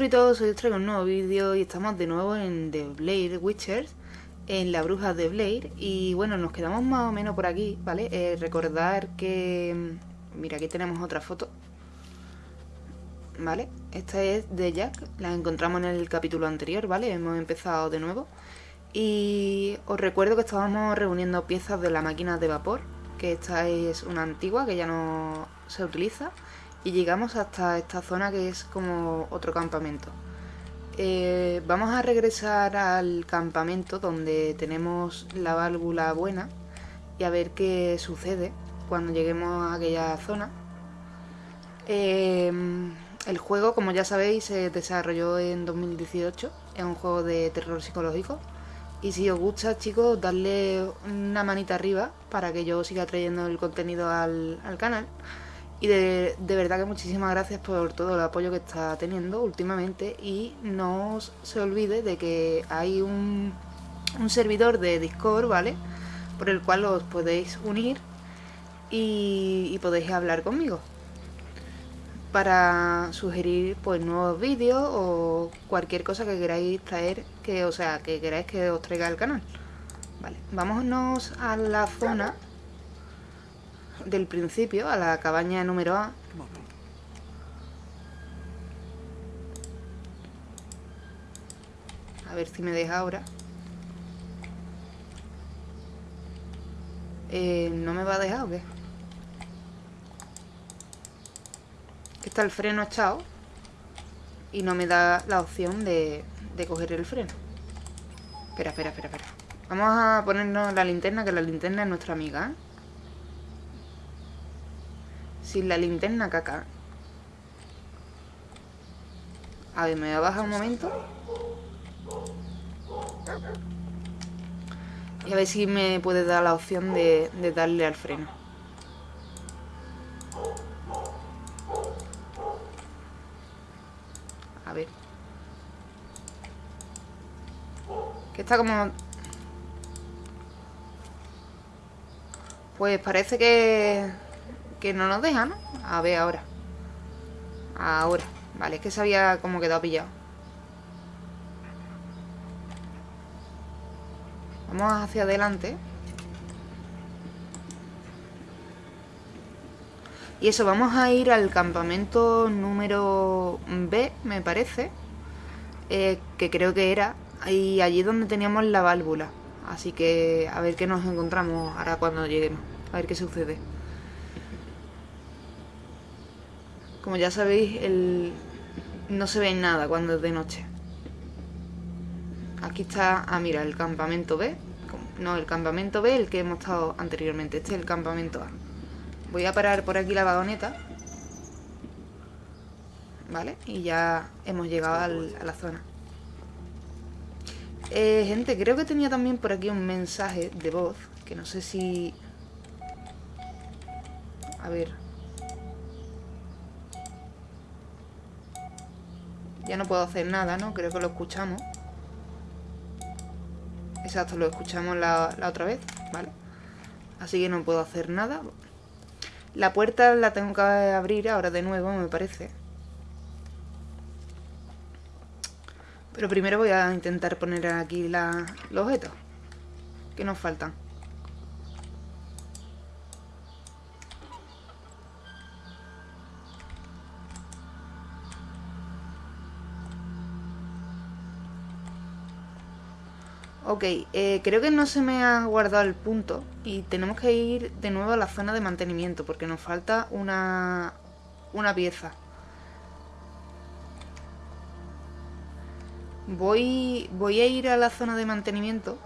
Hey, muy buenas monstruitos, hoy os traigo un nuevo vídeo y estamos de nuevo en The Blade Witchers, en la bruja de Blade y bueno, nos quedamos más o menos por aquí, ¿vale? Eh, recordar que... Mira, aquí tenemos otra foto, ¿vale? Esta es de Jack, la encontramos en el capítulo anterior, ¿vale? Hemos empezado de nuevo y os recuerdo que estábamos reuniendo piezas de la máquina de vapor, que esta es una antigua que ya no se utiliza y llegamos hasta esta zona que es como otro campamento. Eh, vamos a regresar al campamento donde tenemos la válvula buena y a ver qué sucede cuando lleguemos a aquella zona. Eh, el juego, como ya sabéis, se desarrolló en 2018, es un juego de terror psicológico. Y si os gusta, chicos, darle una manita arriba para que yo siga trayendo el contenido al, al canal. Y de, verdad que muchísimas gracias por todo el apoyo que está teniendo últimamente y no se olvide de que hay un, servidor de Discord, ¿vale? Por el cual os podéis unir y, podéis hablar conmigo para sugerir pues nuevos vídeos o cualquier cosa que queráis traer, que o sea, que queráis que os traiga al canal. Vale, vámonos a la zona del principio, a la cabaña número A. A ver si me deja ahora. Eh, ¿No me va a dejar o qué? Que está el freno echado y no me da la opción de, de coger el freno. Espera, espera, espera, espera. Vamos a ponernos la linterna, que la linterna es nuestra amiga, ¿eh? Sin la linterna caca. A ver, me voy a bajar un momento. Y a ver si me puede dar la opción de, de darle al freno. A ver. Que está como... Pues parece que que no nos deja, ¿no? A ver ahora. Ahora. Vale, es que se había como quedado pillado. Vamos hacia adelante. Y eso, vamos a ir al campamento número B, me parece. Eh, que creo que era. Y allí donde teníamos la válvula. Así que a ver qué nos encontramos ahora cuando lleguemos. A ver qué sucede. Como ya sabéis, el... no se ve nada cuando es de noche. Aquí está, ah mira, el campamento B. No, el campamento B, el que hemos estado anteriormente. Este es el campamento A. Voy a parar por aquí la vagoneta. ¿Vale? Y ya hemos llegado a la zona. Eh, gente, creo que tenía también por aquí un mensaje de voz. Que no sé si... A ver, Ya no puedo hacer nada, ¿no? Creo que lo escuchamos. Exacto, lo escuchamos la, otra vez, ¿vale? Así que no puedo hacer nada. La puerta la tengo que abrir ahora de nuevo, me parece. Pero primero voy a intentar poner aquí la, los objetos que nos faltan. Ok, eh, creo que no se me ha guardado el punto y tenemos que ir de nuevo a la zona de mantenimiento porque nos falta una, una pieza. Voy, voy a ir a la zona de mantenimiento,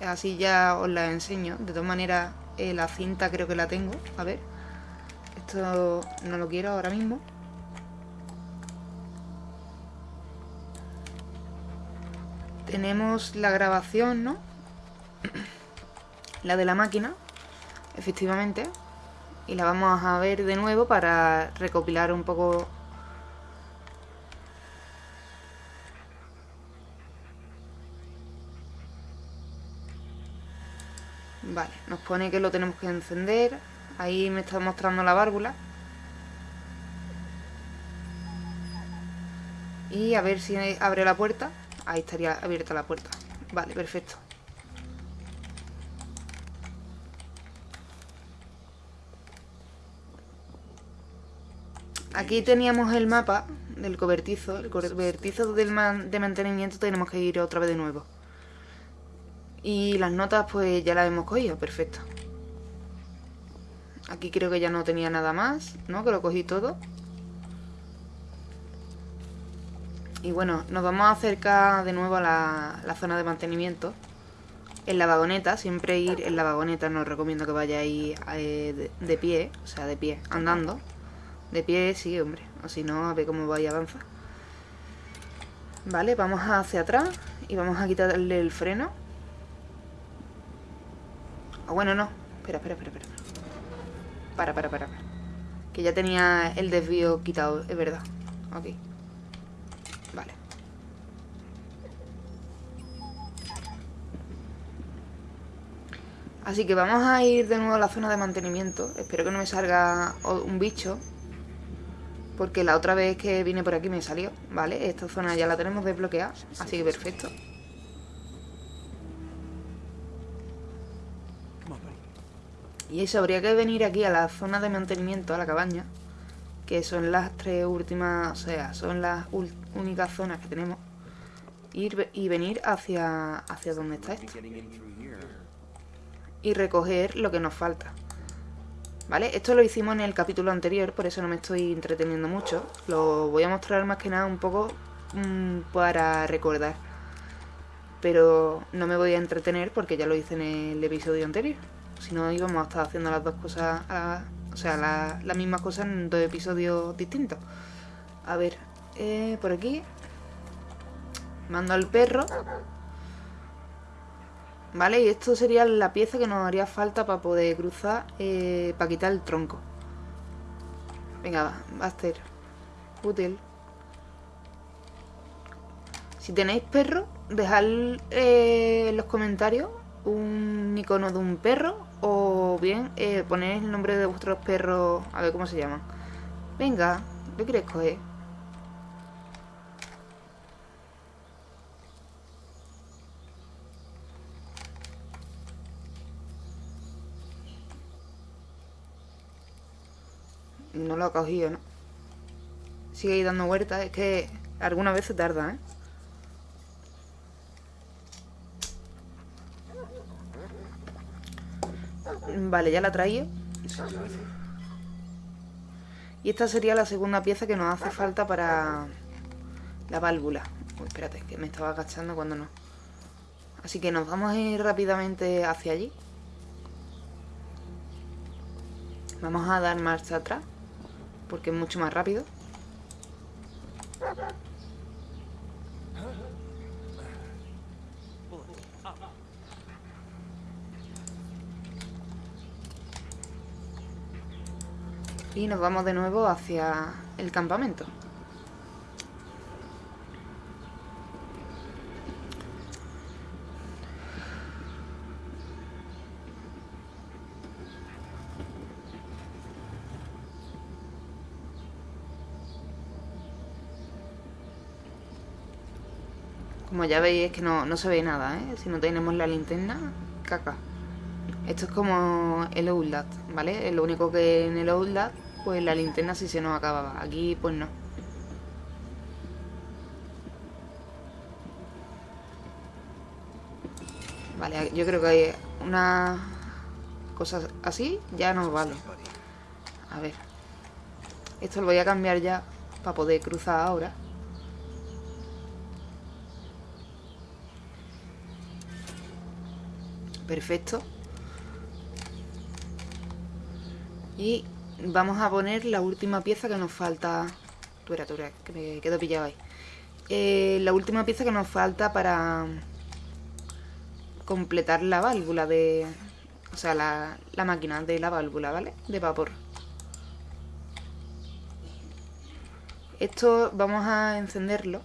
así ya os la enseño. De todas maneras, eh, la cinta creo que la tengo. A ver, esto no lo quiero ahora mismo. Tenemos la grabación, ¿no? la de la máquina, efectivamente. Y la vamos a ver de nuevo para recopilar un poco... Vale, nos pone que lo tenemos que encender. Ahí me está mostrando la válvula. Y a ver si abre la puerta. Ahí estaría abierta la puerta. Vale, perfecto. Aquí teníamos el mapa del cobertizo. El cobertizo del de mantenimiento tenemos que ir otra vez de nuevo. Y las notas pues ya las hemos cogido, perfecto. Aquí creo que ya no tenía nada más, ¿no? Que lo cogí todo. Y bueno, nos vamos a acercar de nuevo a la, zona de mantenimiento. En la vagoneta, siempre ir en la vagoneta, no os recomiendo que vayáis eh, de, pie, o sea, de pie, andando. De pie sí, hombre, o si no, a ver cómo vais a avanzar. Vale, vamos hacia atrás y vamos a quitarle el freno. Ah, bueno, no. Espera, espera, espera, espera. Para, para, para. Que ya tenía el desvío quitado, es verdad. Ok. Vale. Así que vamos a ir de nuevo a la zona de mantenimiento. Espero que no me salga un bicho. Porque la otra vez que vine por aquí me salió. Vale, esta zona ya la tenemos desbloqueada. Así que perfecto. Y eso, habría que venir aquí a la zona de mantenimiento, a la cabaña. Que son las tres últimas, o sea, son las únicas zonas que tenemos. Ir y venir hacia, hacia donde está esto. Y recoger lo que nos falta. ¿Vale? Esto lo hicimos en el capítulo anterior, por eso no me estoy entreteniendo mucho. Lo voy a mostrar más que nada un poco mm, para recordar. Pero no me voy a entretener porque ya lo hice en el episodio anterior. Si no, íbamos a estar haciendo las dos cosas, o sea, las la mismas cosas en dos episodios distintos. A ver, eh, por aquí. Mando al perro. Vale, y esto sería la pieza que nos haría falta para poder cruzar, eh, para quitar el tronco. Venga, va, va a ser útil. Si tenéis perro, dejad eh, en los comentarios un icono de un perro o bien eh, poner el nombre de vuestros perros, a ver cómo se llaman. Venga, ¿qué quieres coger? No lo ha cogido, ¿no? Sigue ahí dando vueltas, es que algunas veces tarda, ¿eh? Vale, ya la traía. Y esta sería la segunda pieza que nos hace falta para la válvula. espérate, que me estaba agachando cuando no. Así que nos vamos a ir rápidamente hacia allí. Vamos a dar marcha atrás, porque es mucho más rápido. y nos vamos de nuevo hacia el campamento. Ya veis es que no, se ve nada, ¿eh? Si no tenemos la linterna, caca. Esto es como el Outlast, ¿vale? Lo único que en el Outlast pues la linterna sí se nos acababa. Aquí pues no. Vale, yo creo que hay una cosa así ya nos vale. A ver. Esto lo voy a cambiar ya para poder cruzar ahora. Perfecto. Y vamos a poner la última pieza que nos falta... Tú era, tú era, que me quedo pillado ahí. Eh, la última pieza que nos falta para completar la válvula de... O sea, la, la máquina de la válvula, ¿vale? De vapor. Esto vamos a encenderlo.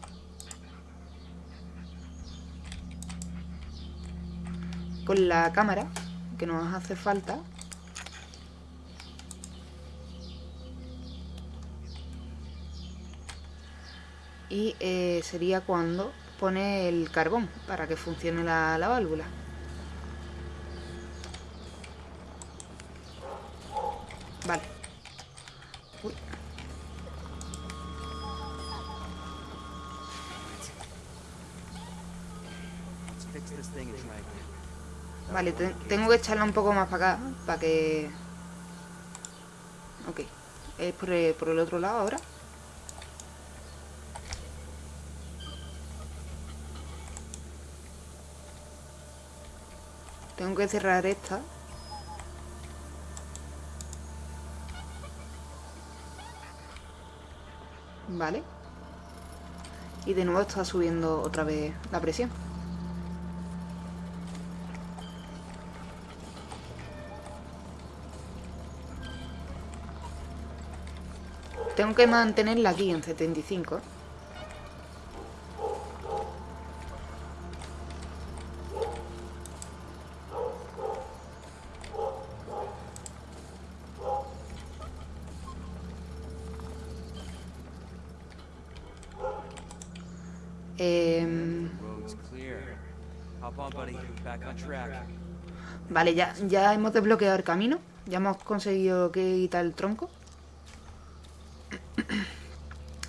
Con la cámara, que nos hace falta. Y eh, sería cuando pone el carbón para que funcione la, la válvula. Vale. Vale, te- tengo que echarla un poco más para acá, para que... Ok, es por el otro lado ahora. Tengo que cerrar esta. Vale. Y de nuevo está subiendo otra vez la presión. Tengo que mantenerla aquí en 75. Em, Road's clear. Hop on, buddy. Back on track. vale, ya, ya hemos desbloqueado el camino. Ya hemos conseguido que quitar el tronco.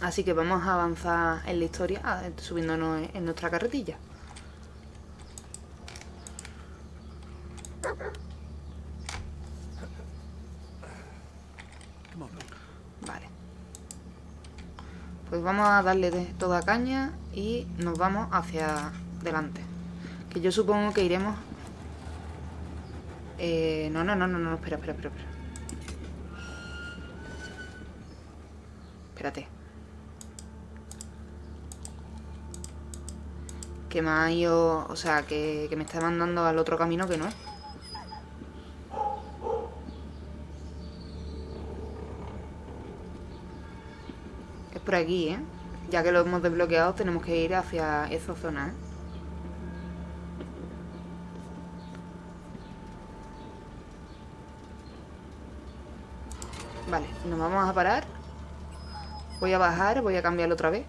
Así que vamos a avanzar en la historia subiéndonos en nuestra carretilla. Vale. Pues vamos a darle de toda caña y nos vamos hacia delante. Que yo supongo que iremos... Eh, no, no, no, no, no, espera, espera, espera, espera. Espérate. Que me ha ido... O sea, que, que me está mandando al otro camino que no es. Es por aquí, ¿eh? Ya que lo hemos desbloqueado, tenemos que ir hacia esa zona, ¿eh? Vale, nos vamos a parar. Voy a bajar, voy a cambiarlo otra vez.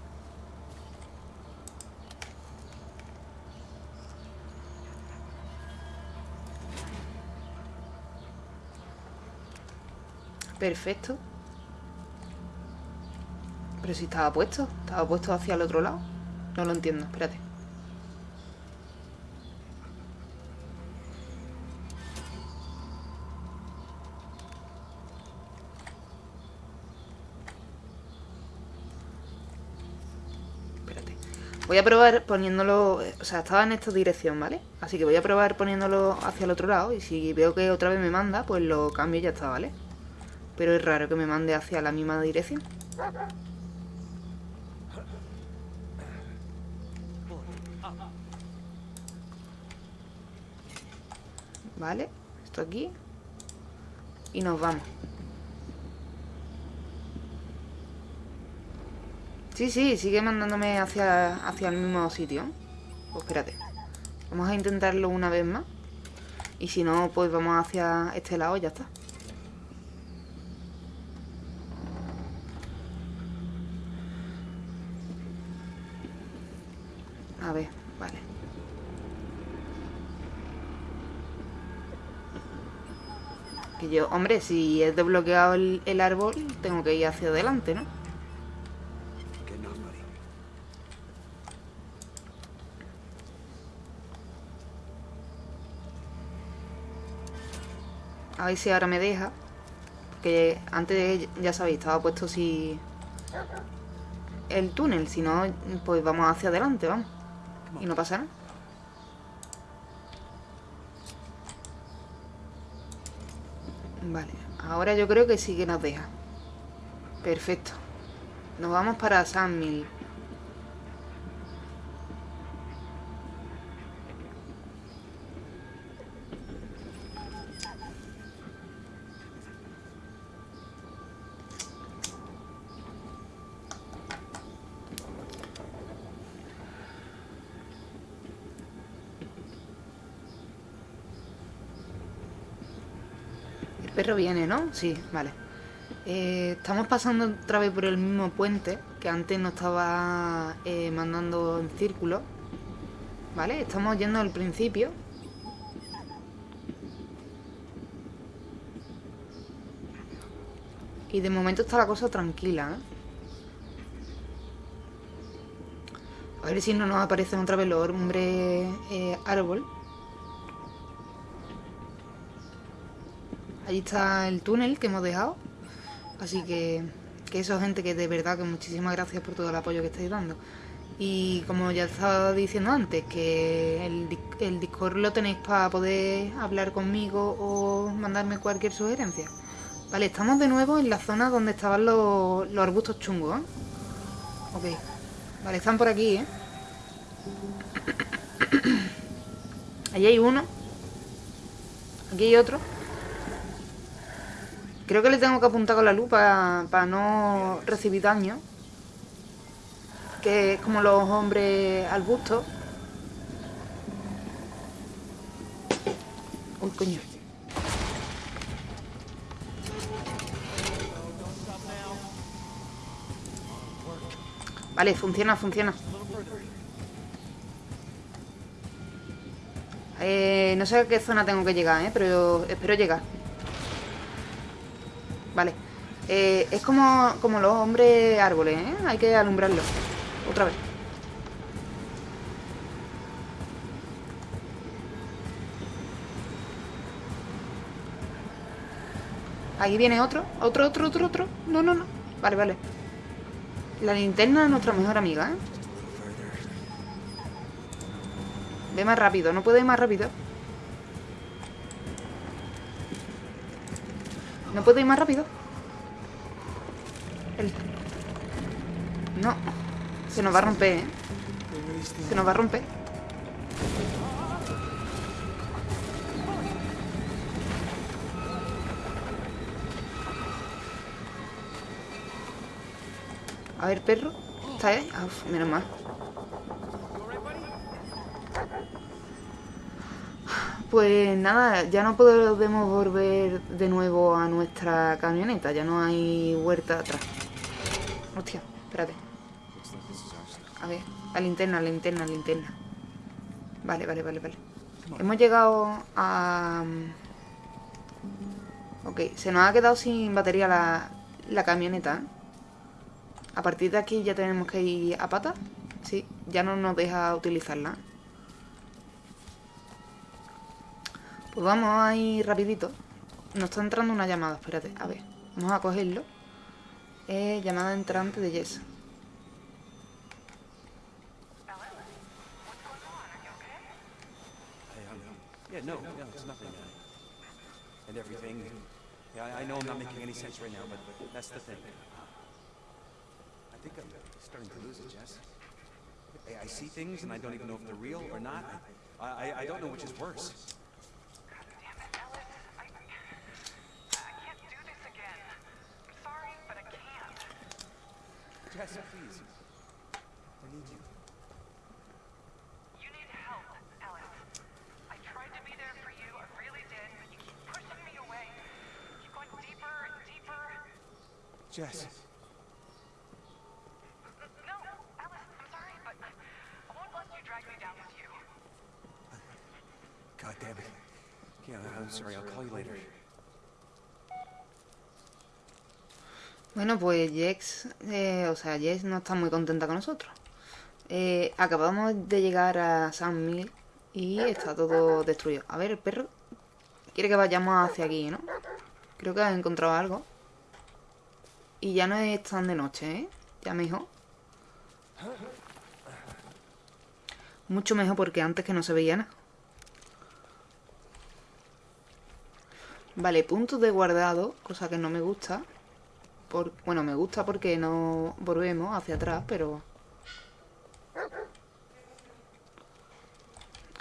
Perfecto. Pero si estaba puesto, estaba puesto hacia el otro lado. No lo entiendo, espérate. Espérate. Voy a probar poniéndolo... O sea, estaba en esta dirección, ¿vale? Así que voy a probar poniéndolo hacia el otro lado. Y si veo que otra vez me manda, pues lo cambio y ya está, ¿vale? Pero es raro que me mande hacia la misma dirección. Vale, esto aquí. Y nos vamos. Sí, sí, sigue mandándome hacia, hacia el mismo sitio. Pues espérate. Vamos a intentarlo una vez más. Y si no, pues vamos hacia este lado y ya está. A ver, vale. Que yo, hombre, si he desbloqueado el, el árbol, tengo que ir hacia adelante, ¿no? A ver si ahora me deja. Porque antes, ya sabéis, estaba puesto si... El túnel, si no, pues vamos hacia adelante, vamos. Y no pasa nada. Vale, ahora yo creo que sí que nos deja. Perfecto. Nos vamos para San Mil. Perro viene, ¿no? Sí, vale. Eh, estamos pasando otra vez por el mismo puente que antes no estaba eh, mandando en círculo. ¿Vale? Estamos yendo al principio. Y de momento está la cosa tranquila, ¿eh? A ver si no nos aparecen otra vez los hombres eh, árbol. Ahí está el túnel que hemos dejado. Así que, que eso, gente, que de verdad que muchísimas gracias por todo el apoyo que estáis dando. Y como ya estaba diciendo antes, que el, el Discord lo tenéis para poder hablar conmigo o mandarme cualquier sugerencia. Vale, estamos de nuevo en la zona donde estaban los, los arbustos chungos, ¿eh? Ok. Vale, están por aquí, ¿eh? Allí hay uno. Aquí hay otro. Creo que le tengo que apuntar con la lupa para no recibir daño. Que es como los hombres arbustos. Uy, coño. Vale, funciona, funciona. Eh, no sé a qué zona tengo que llegar, ¿eh? Pero espero llegar. Vale. Eh, es como, como los hombres árboles, ¿eh? Hay que alumbrarlos. Otra vez. Ahí viene otro. Otro, otro, otro, otro. No, no, no. Vale, vale. La linterna es nuestra mejor amiga, ¿eh? Ve más rápido. No puede ir más rápido. No puede ir más rápido. El- No. Se nos va a romper, ¿eh? Se nos va a romper. A ver, perro. ¿Está ahí? Ah, uf, menos mal. Pues nada, ya no podemos volver de nuevo a nuestra camioneta. Ya no hay vuelta atrás. Hostia, espérate. A ver, la linterna, la linterna, la linterna. Vale, vale, vale, vale. Hemos llegado a... Ok, se nos ha quedado sin batería la, la camioneta. A partir de aquí ya tenemos que ir a pata. Sí, ya no nos deja utilizarla. Pues vamos a ir rapidito. Nos está entrando una llamada, espérate. A ver, vamos a cogerlo. Eh, llamada entrante de Jess. Uh, and everything. I, know I'm not making any sense right now, but that's the thing. I think I'm starting to lose it, Jess. I, see things and I don't even know if they're real or not. I don't know which is worse. Jess, please. I need you. You need help, Ellis. I tried to be there for you, I really did, but you keep pushing me away. You keep going deeper and deeper. Jess. No, Ellis, I'm sorry, but I won't let you drag me down with you. God damn it. Yeah, I'm sorry. I'll call you later. Bueno, pues Jex, eh, o sea, Jess no está muy contenta con nosotros. Eh, acabamos de llegar a San Mil y está todo destruido. A ver, el perro quiere que vayamos hacia aquí, ¿no? Creo que ha encontrado algo. Y ya no es tan de noche, ¿eh? Ya mejor. Mucho mejor porque antes que no se veía nada. Vale, puntos de guardado, cosa que no me gusta. Bueno, me gusta porque no volvemos hacia atrás, pero...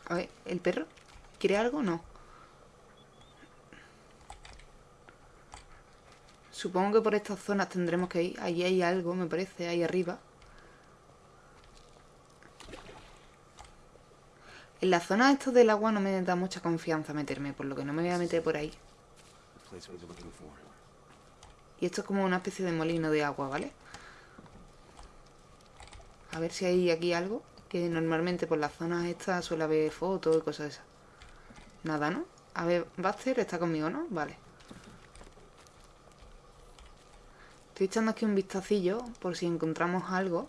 A ver, ¿el perro? ¿Quiere algo? No. Supongo que por estas zonas tendremos que ir. Ahí hay algo, me parece, ahí arriba. En la zona esto del agua no me da mucha confianza meterme, por lo que no me voy a meter por ahí. Y esto es como una especie de molino de agua, ¿vale? A ver si hay aquí algo. Que normalmente por las zonas estas suele haber fotos y cosas de esas. Nada, ¿no? A ver, Buster está conmigo, ¿no? Vale. Estoy echando aquí un vistacillo por si encontramos algo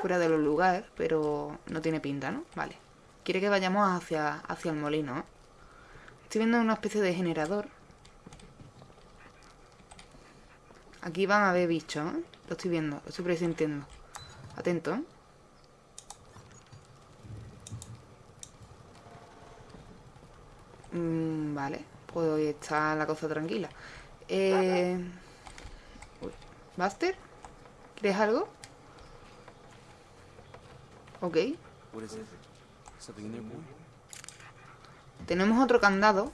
fuera de los lugares, pero no tiene pinta, ¿no? Vale. Quiere que vayamos hacia, hacia el molino, ¿eh? Estoy viendo una especie de generador. Aquí van a haber bichos, ¿eh? Lo estoy viendo, lo estoy presintiendo. Atento, ¿eh? Mm, vale, hoy está la cosa tranquila. Eh... uy, ¿Buster? ¿Quieres algo? Ok. Tenemos otro candado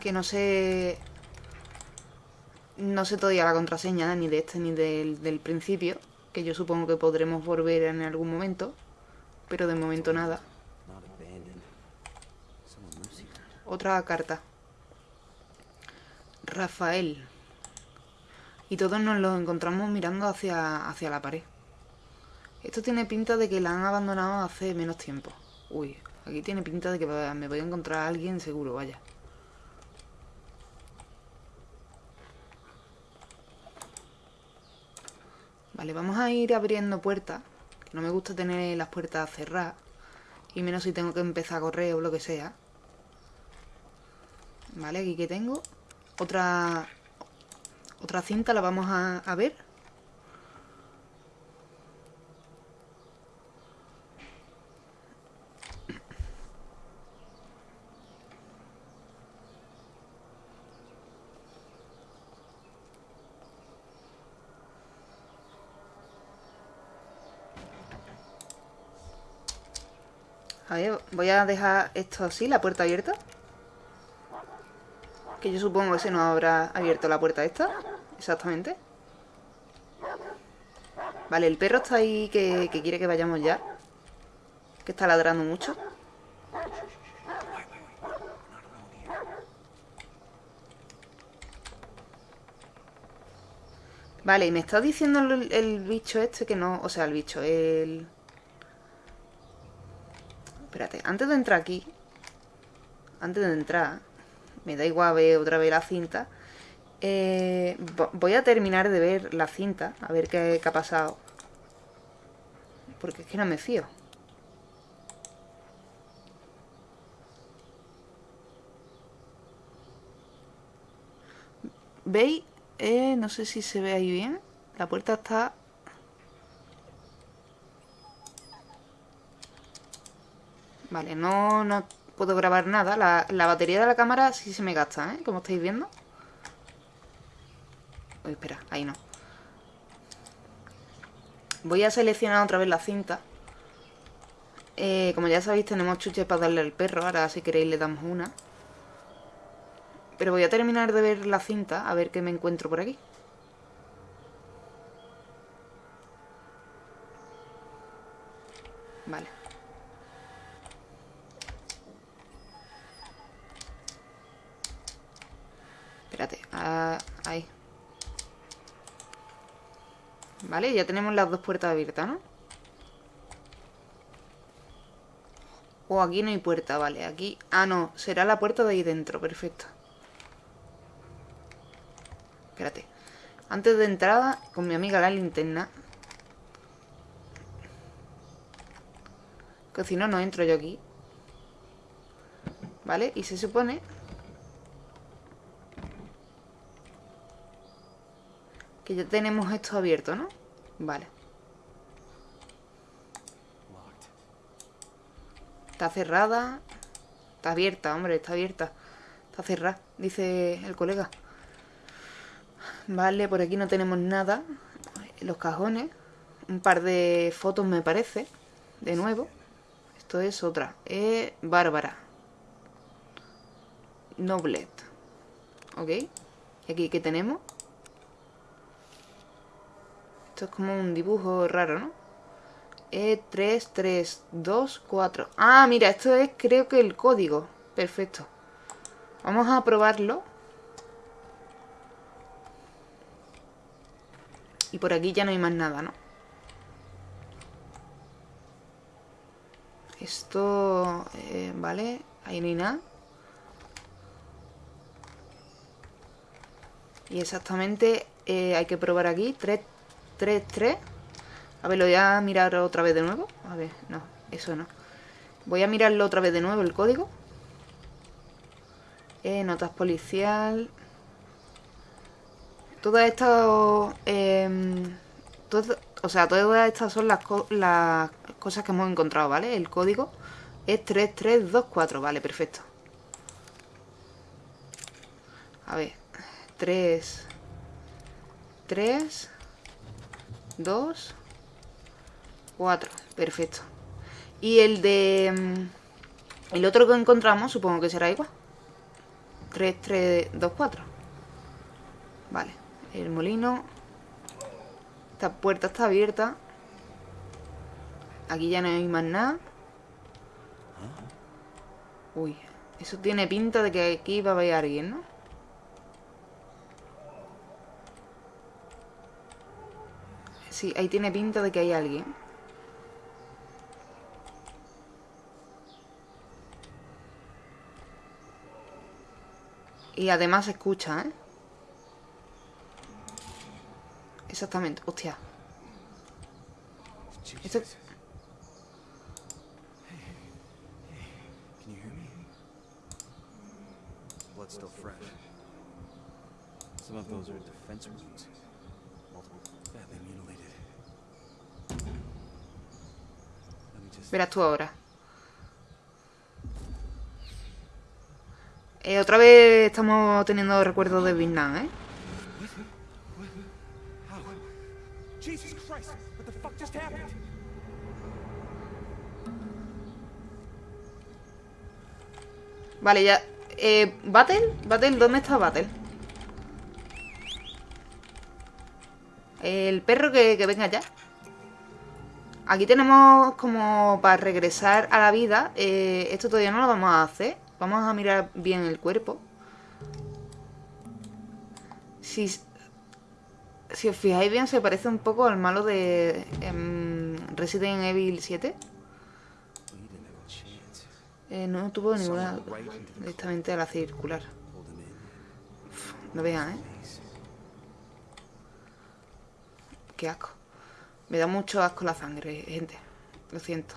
que no sé... No sé todavía la contraseña ni de este ni del, del principio, que yo supongo que podremos volver en algún momento, pero de momento nada. Otra carta. Rafael. Y todos nos lo encontramos mirando hacia, hacia la pared. Esto tiene pinta de que la han abandonado hace menos tiempo. Uy, aquí tiene pinta de que me voy a encontrar a alguien seguro, vaya. Vale, vamos a ir abriendo puertas. No me gusta tener las puertas cerradas. Y menos si tengo que empezar a correr o lo que sea. Vale, aquí que tengo. Otra. Otra cinta la vamos a, a ver. Voy a dejar esto así, la puerta abierta. Que yo supongo que se nos habrá abierto la puerta esta. Exactamente. Vale, el perro está ahí que, que quiere que vayamos ya. Que está ladrando mucho. Vale, y me está diciendo el, el bicho este que no... O sea, el bicho, el... Espérate, antes de entrar aquí... Antes de entrar... Me da igual ver otra vez la cinta. Eh, vo- voy a terminar de ver la cinta. A ver qué, qué ha pasado. Porque es que no me fío. ¿Veis? Eh, no sé si se ve ahí bien. La puerta está... Vale, no, no puedo grabar nada. La, la batería de la cámara sí se me gasta, ¿eh? Como estáis viendo. Espera, ahí no. Voy a seleccionar otra vez la cinta. Eh, como ya sabéis, tenemos chuches para darle al perro. Ahora, si queréis, le damos una. Pero voy a terminar de ver la cinta, a ver qué me encuentro por aquí. Vale. Espérate, ah, ahí. Vale, ya tenemos las dos puertas abiertas, ¿no? O aquí no hay puerta, vale, aquí... Ah, no, será la puerta de ahí dentro, perfecto. Espérate. Antes de entrada, con mi amiga la linterna. Que si no, no entro yo aquí. ¿Vale? Y se supone... Que ya tenemos esto abierto, ¿no? Vale. Está cerrada. Está abierta, hombre, está abierta. Está cerrada, dice el colega. Vale, por aquí no tenemos nada. Los cajones. Un par de fotos me parece. De nuevo. Esto es otra. Bárbara. Noblet. ¿Ok? ¿Y aquí qué tenemos? Esto es como un dibujo raro, ¿no? E E3, 3, 2, 4. Ah, mira, esto es creo que el código. Perfecto. Vamos a probarlo. Y por aquí ya no hay más nada, ¿no? Esto... eh, vale, ahí no hay nada. Y exactamente eh, hay que probar aquí. 3, 3, 3. A ver, lo voy a mirar otra vez de nuevo. A ver, no, eso no. Voy a mirarlo otra vez de nuevo, el código. Eh, notas policial. Todas estas... todo- o sea, todas estas son las, co- las cosas que hemos encontrado, ¿vale? El código es 3324, vale, perfecto. A ver, 3, 3, 2, 4, perfecto. Y el de... mm, El otro que encontramos supongo que será igual. 3, 3, 2, 4. Vale, el molino. Esta puerta está abierta. Aquí ya no hay más nada. Uy, eso tiene pinta de que aquí va a haber alguien, ¿no? Sí, ahí tiene pinta de que hay alguien. Y además se escucha, ¿eh? Exactamente, hostia. Esto... Some of those are defense wounds. Verás tú ahora. Eh, otra vez estamos teniendo recuerdos de Vietnam, ¿eh? Vale, ya. Eh, ¿Battle? ¿Battle? ¿Dónde está Battle? El perro que, que venga ya. Aquí tenemos como para regresar a la vida. eh, esto todavía no lo vamos a hacer. Vamos a mirar bien el cuerpo. Si, si os fijáis bien, se parece un poco al malo de em, Resident Evil 7. We didn't have a chance. Eh, no tuvo ninguna directamente a la circular. In. No vean, ¿eh? Qué asco. Me da mucho asco la sangre, gente. Lo siento.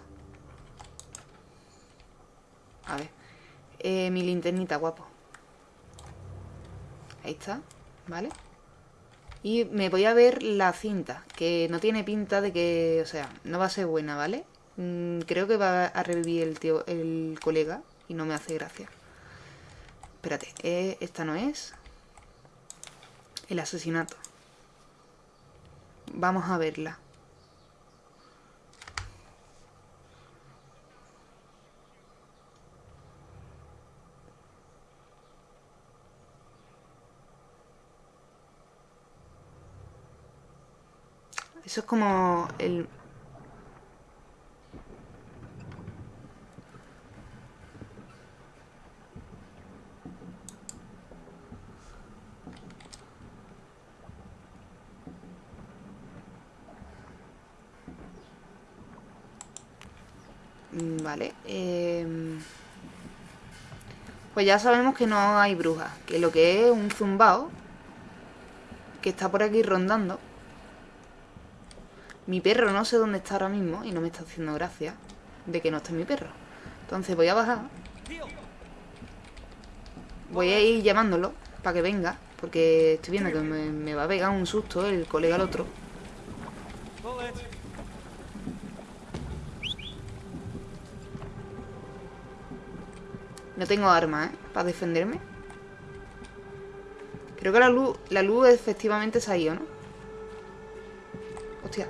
A ver. Eh, mi linternita, guapo. Ahí está, ¿vale? Y me voy a ver la cinta, que no tiene pinta de que, o sea, no va a ser buena, ¿vale? Mm, creo que va a revivir el tío, el colega, y no me hace gracia. Espérate, eh, esta no es. El asesinato. Vamos a verla. Eso es como el... Mm, Vale. em, Pues ya sabemos que no hay brujas. Que lo que es un zumbao. Que está por aquí rondando. Mi perro no sé dónde está ahora mismo. Y no me está haciendo gracia. De que no esté mi perro. Entonces voy a bajar. Voy a ir llamándolo. Para que venga. Porque estoy viendo que me, va a pegar un susto el colega al otro. No tengo armas, ¿eh? Para defenderme. Creo que la luz, la luz efectivamente se ha ido, ¿no? Hostia.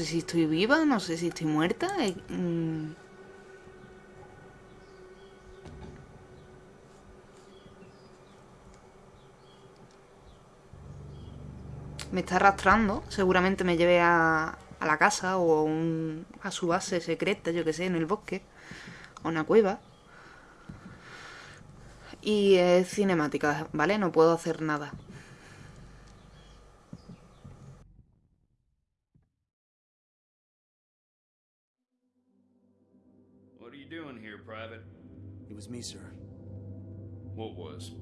sé si estoy viva, no sé si estoy muerta. eh, mm. Me está arrastrando. Seguramente me lleve a, a la casa o a un- a su base secreta, yo que sé, en el bosque. A una cueva. Y es cinemática, ¿vale? No puedo hacer nada. Me, sir. What was?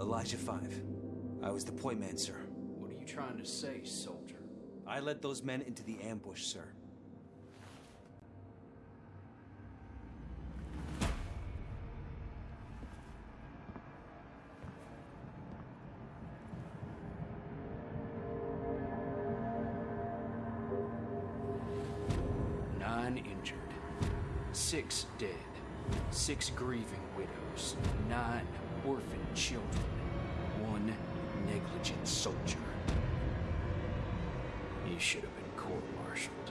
Elijah Five. I was the point man, sir. What are you trying to say, soldier? I led those men into the ambush, sir. You should have been court-martialed.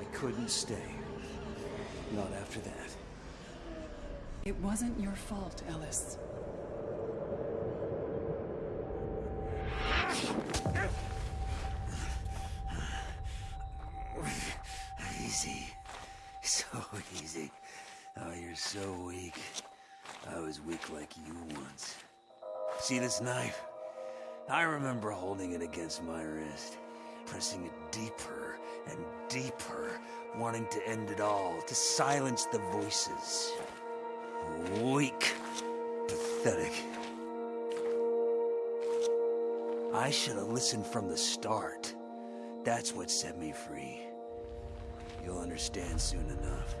I couldn't stay. Not after that. It wasn't your fault, Ellis. Easy. So easy. Oh, you're so weak. I was weak like you once. See this knife? I remember holding it against my wrist, pressing it deeper and deeper, wanting to end it all, to silence the voices. Weak. Pathetic. I should have listened from the start. That's what set me free. You'll understand soon enough.